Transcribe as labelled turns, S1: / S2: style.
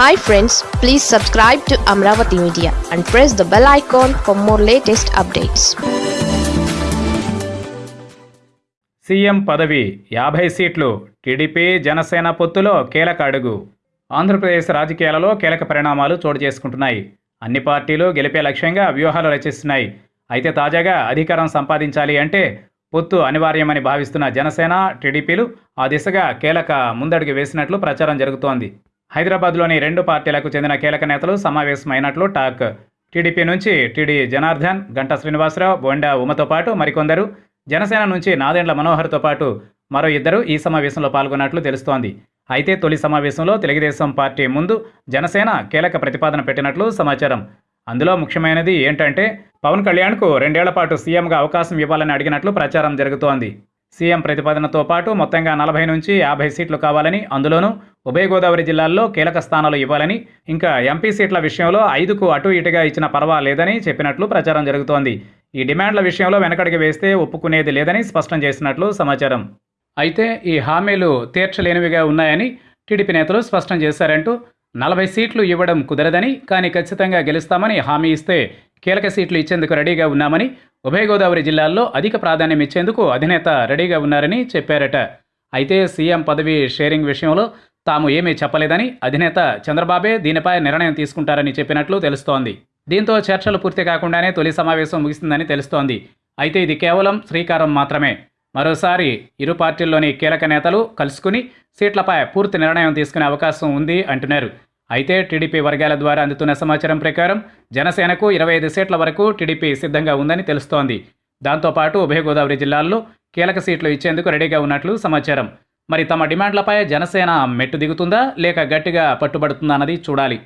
S1: Hi friends please subscribe to Amaravati media and press the bell icon for more latest updates
S2: CM పదవి యాభై సీట్లు TDP Janasena పొత్తులో కీలక అడుగు. ఆంధ్రప్రదేశ్ రాజకీయాలలో కీలక పరిణామాలు చోటు చేసుకుంటున్నాయి. అన్ని పార్టీలు గెలిపే లక్ష్యంగా వ్యూహాలు రచిస్తున్నాయి. అయితే తాజాగా అధికారం సంపాదించాలి అంటే పొత్తు అనివార్యమని భావిస్తున్న జనసేన టీడీపీలు ఆ దిశగా కీలక ముందడుగు వేసినట్లు ప్రచారం జరుగుతోంది. హైదరాబాద్లోని రెండు పార్టీలకు చెందిన కీలక నేతలు సమావేశమైనట్లు టాక్. టీడీపీ నుంచి టీడీ జనార్దన్ గంటా శ్రీనివాసరావు బొండా ఉమతో పాటు మరికొందరు. జనసేన నుంచి నాదెండ్ల మనోహర్తో పాటు మరో ఇద్దరు ఈ సమావేశంలో పాల్గొన్నట్లు తెలుస్తోంది. అయితే తొలి సమావేశంలో తెలుగుదేశం పార్టీ ముందు జనసేన కీలక ప్రతిపాదన పెట్టినట్లు సమాచారం. అందులో ముఖ్యమైనది ఏంటంటే పవన్ కళ్యాణ్కు రెండేళ్ళ పాటు సీఎంగా అవకాశం ఇవ్వాలని అడిగినట్లు ప్రచారం జరుగుతోంది. సీఎం ప్రతిపాదనతో పాటు మొత్తంగా నలభై నుంచి యాభై సీట్లు కావాలని అందులోనూ ఉభయ గోదావరి జిల్లాల్లో కీలక స్థానాలు ఇవ్వాలని ఇంకా ఎంపీ సీట్ల విషయంలో ఐదుకు అటు ఇటుగా ఇచ్చిన పర్వాలేదని చెప్పినట్లు ప్రచారం జరుగుతోంది. ఈ డిమాండ్ల విషయంలో వెనకడికి వేస్తే ఒప్పుకునేది లేదని స్పష్టం చేసినట్లు సమాచారం. అయితే ఈ హామీలు తీర్చలేనివిగా ఉన్నాయని టీడీపీ నేతలు స్పష్టం చేశారంటూ నలభై సీట్లు ఇవ్వడం కుదరదని కానీ ఖచ్చితంగా గెలుస్తామని హామీ ఇస్తే కీలక సీట్లు ఇచ్చేందుకు రెడీగా ఉన్నామని ఉభయ గోదావరి జిల్లాల్లో అధిక ప్రాధాన్యం ఇచ్చేందుకు అధినేత రెడీగా ఉన్నారని చెప్పారట. అయితే సీఎం పదవి షేరింగ్ విషయంలో తాము ఏమీ చెప్పలేదని అధినేత చంద్రబాబే దీనిపై నిర్ణయం తీసుకుంటారని చెప్పినట్లు తెలుస్తోంది. దీంతో చర్చలు పూర్తి కాకుండానే తొలి సమావేశం ముగిసిందని తెలుస్తోంది. అయితే ఇది కేవలం శ్రీకారం మాత్రమే. మరోసారి ఇరు పార్టీల్లోని కీలక నేతలు కలుసుకుని సీట్లపై పూర్తి నిర్ణయం తీసుకునే అవకాశం ఉంది అంటున్నారు. అయితే టీడీపీ వర్గాల ద్వారా అందుతున్న సమాచారం ప్రకారం జనసేనకు ఇరవై ఐదు సీట్ల వరకు టీడీపీ సిద్ధంగా ఉందని తెలుస్తోంది. దాంతోపాటు ఉభయ గోదావరి జిల్లాల్లో కీలక సీట్లు ఇచ్చేందుకు రెడీగా ఉన్నట్లు సమాచారం. మరి తమ డిమాండ్లపై జనసేన మెట్టు దిగుతుందా లేక గట్టిగా పట్టుబడుతుందా అన్నది చూడాలి.